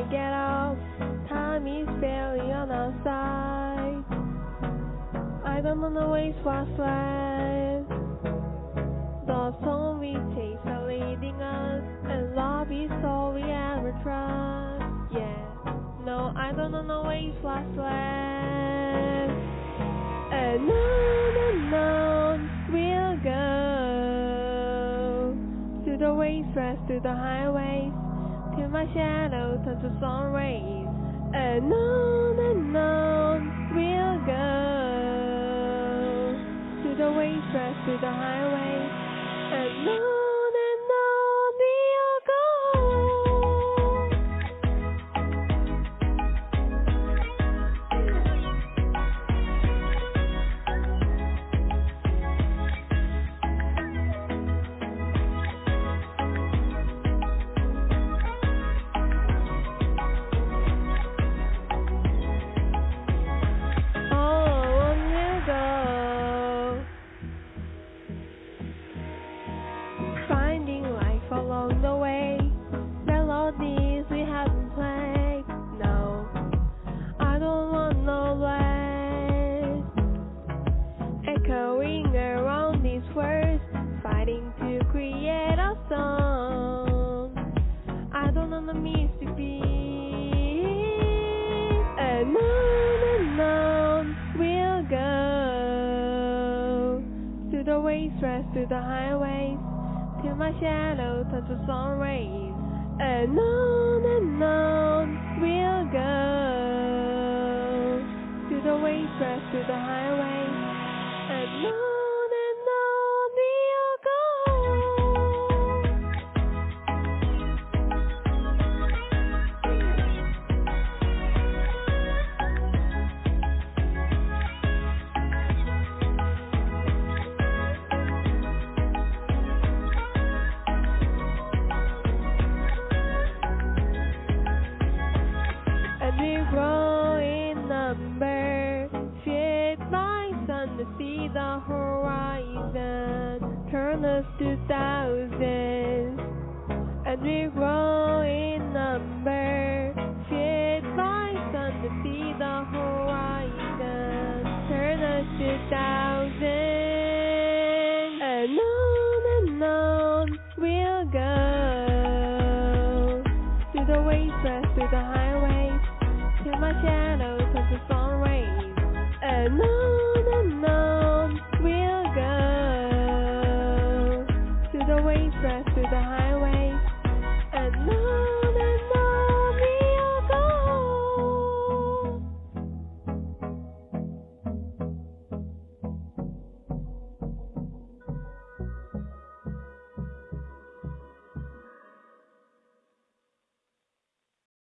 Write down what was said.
I get off? Time is barely on our side. I don't the ways what's left. Those only takes are leading us, and love is all we ever trust. Yeah, no, I don't the ways what's left. And on and on we'll go to the wastelands, to the highways, till my shadow turns to sun rays. And on and on we'll go to the wastelands, to the highways, and on the wastelands, through the highways, till my shadow turns to sun rays. And on and on we'll go. To the waves wastelands, through the highways, the horizon, turn us to thousands. And we grow in number, shaped by sun to see the horizon, turn us to thousands. And on and on we'll go to the wastelands, to the highways, till my shadow turns to sun rays. And on to the highway and